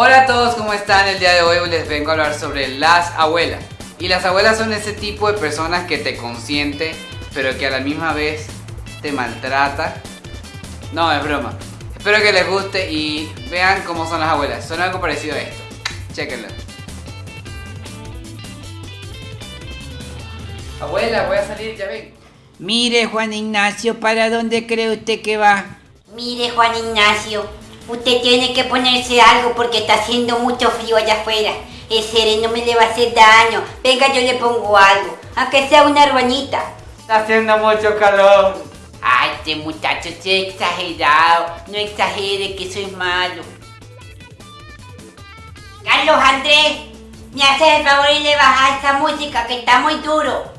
Hola a todos, ¿cómo están? El día de hoy les vengo a hablar sobre las abuelas. Y las abuelas son ese tipo de personas que te consienten, pero que a la misma vez te maltrata. No, es broma. Espero que les guste y vean cómo son las abuelas. Son algo parecido a esto. Chequenlo. Abuela, voy a salir, ya ven. Mire, Juan Ignacio, ¿para dónde cree usted que va? Mire, Juan Ignacio, usted tiene que ponerse algo porque está haciendo mucho frío allá afuera. El sereno me le va a hacer daño. Venga, yo le pongo algo. Aunque sea una ruanita. Está haciendo mucho calor. Ay, este muchacho es exagerado. No exagere que soy malo. Carlos Andrés, me haces el favor y le bajas esa música que está muy duro.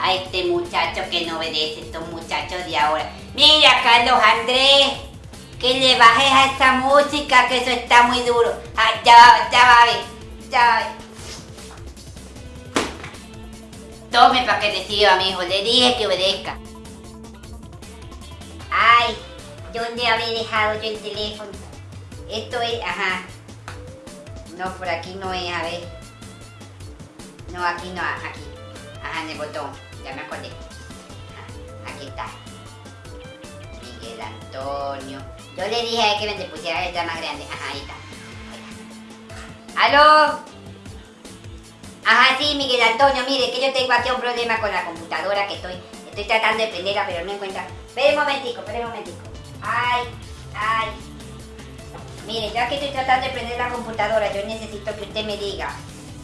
A este muchacho que no obedece, estos muchachos de ahora. Mira, Carlos Andrés, que le bajes a esa música que eso está muy duro. Ah, ya va, ya va ya va. Tome para que reciba, mi hijo. Le dije que obedezca. Ay, ¿dónde habré dejado yo el teléfono? Esto es, ajá. No, por aquí no es, a ver. No, aquí no, aquí. Ajá, en el botón. Ya me acordé. Aquí está. Miguel Antonio. Yo le dije a él que me pusiera letra más grande. Ajá, ahí está. ¿Aló? Ajá, sí, Miguel Antonio, mire que yo tengo aquí un problema con la computadora que estoy, estoy tratando de prenderla, pero no encuentra. Espera un momentico, espera un momentico. Ay, ay. Mire, ya que estoy tratando de prender la computadora, yo necesito que usted me diga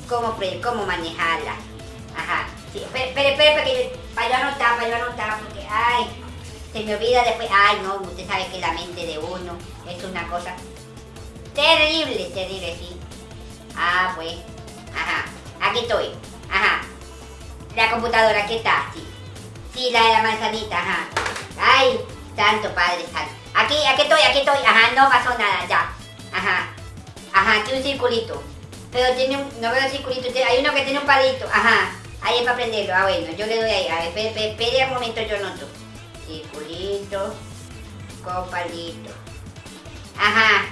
cómo, cómo manejarla. Ajá. Sí, espere, espere, espere, para, que yo- para yo anotar, para yo anotar, porque, ay, se me olvida después. Ay, no, usted sabe que la mente de uno es una cosa terrible, terrible, sí. Ah, pues, ajá. Aquí estoy, ajá. La computadora, aquí está, sí. Sí, la de la manzanita, ajá. Ay, santo padre santo. Aquí, aquí estoy, aquí estoy. Ajá, no pasó nada, ya. Ajá. Ajá, tiene un circulito. Pero tiene un, no veo el circulito, hay uno que tiene un palito. Ajá. Ahí es para prenderlo. Ah, bueno, yo le doy ahí. A ver, espere un momento, yo noto. Circulito con palito. Ajá.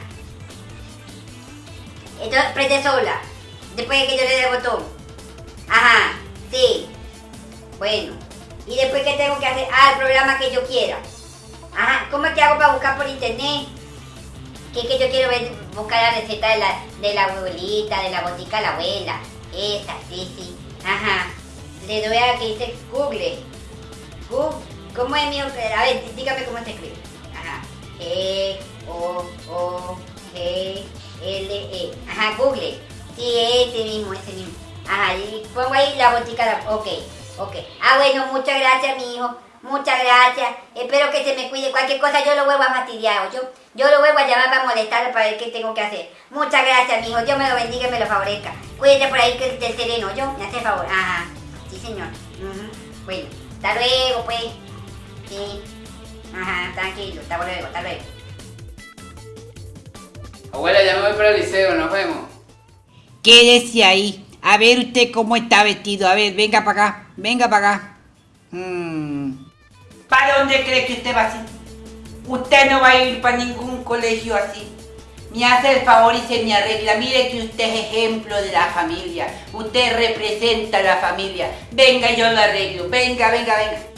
Esto prende sola. Después de que yo le dé el botón. Ajá, sí. Bueno. ¿Y después qué tengo que hacer? Ah, el programa que yo quiera. Ajá, ¿cómo es que hago para buscar por internet? Que es que yo quiero ver, buscar la receta de la, de la abuelita, de la botica de la abuela. Esa, sí, sí. Ajá. Le doy a que dice Google. Google. ¿Cómo es mi A ver, dígame cómo se escribe. Ajá. E, O, O, G, L, E. Ajá, Google. Sí, ese mismo, ese mismo. Ajá, y pongo ahí la botica. Ok, ok. Ah, bueno, muchas gracias, mi hijo. Muchas gracias. Espero que se me cuide. Cualquier cosa yo lo vuelvo a fastidiar. Yo, yo lo vuelvo a llamar para molestarlo para ver qué tengo que hacer. Muchas gracias, mi hijo. Dios me lo bendiga y me lo favorezca. Cuídate por ahí que del sereno. Yo, me hace favor. Ajá. Sí, señor. Ujú. Bueno, hasta luego, pues. Sí. Ajá, tranquilo. Hasta luego, hasta luego. Abuela, ya me voy para el liceo, nos vemos. Quédese ahí. A ver usted cómo está vestido. A ver, venga para acá. Venga para acá. Mm. ¿Para dónde cree que usted va así? Usted no va a ir para ningún colegio así. Me hace el favor y se me arregla. Mire que usted es ejemplo de la familia. Usted representa a la familia. Venga, yo lo arreglo. Venga, venga, venga.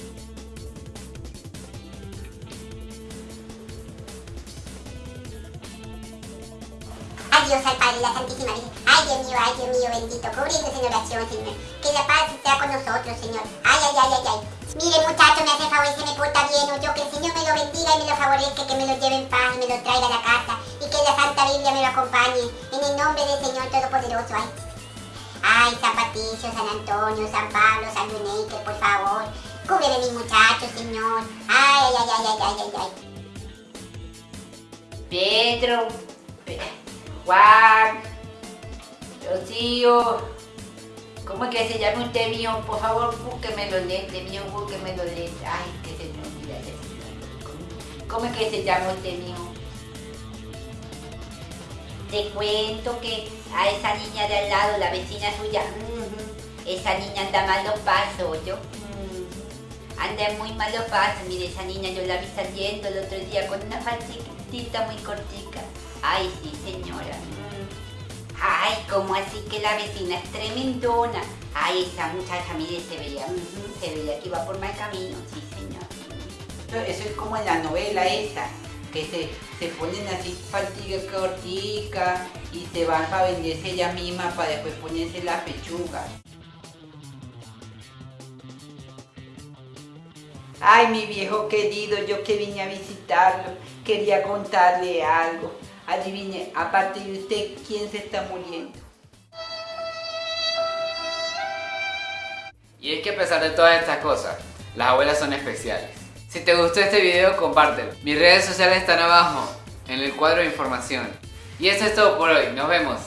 Dios, al Padre la Santísima Virgen. Ay Dios mío, ay Dios mío, bendito. Cubriéndose en oración, Señor. Que la paz sea con nosotros, Señor. Ay, ay, ay, ay, ay. Mire, muchacho, me hace favor y se me porta bien. O yo que el Señor me lo bendiga y me lo favorezca, que me lo lleve en paz y me lo traiga a la casa. Y que la Santa Biblia me lo acompañe. En el nombre del Señor Todopoderoso. Ay, ay San Patricio, San Antonio, San Pablo, San Luneque, por favor. Cúbreme mis muchachos, Señor. Ay, ay, ay, ay, ay, ay, ay. Pedro, Juan, Rocío, ¿cómo es que se llama usted mío? Por favor, búsqueme los lentes, mío, búsqueme los lentes. Ay, que se me olvida ya. ¿Cómo- ¿Cómo es que se llama usted mío? Te cuento que a esa niña de al lado, la vecina suya, ujú, esa niña anda mal los pasos, yo. ujú, Anda en muy malos pasos, mire, esa niña yo la vi saliendo el otro día con una falsita muy cortica. Ay, sí, señora. como así que la vecina es tremendona. Ay, esa muchacha, mire, se veía, se veía que iba por mal camino, sí señor. Eso es como en la novela esa, que se, se ponen así fatiga cortica y se van para venderse ella misma para después ponerse la pechuga. Ay, mi viejo querido, yo que vine a visitarlo, quería contarle algo. Adivine, aparte de usted, ¿quién se está muriendo? Y es que a pesar de todas estas cosas, las abuelas son especiales. Si te gustó este video, compártelo. Mis redes sociales están abajo, en el cuadro de información. Y eso es todo por hoy, nos vemos.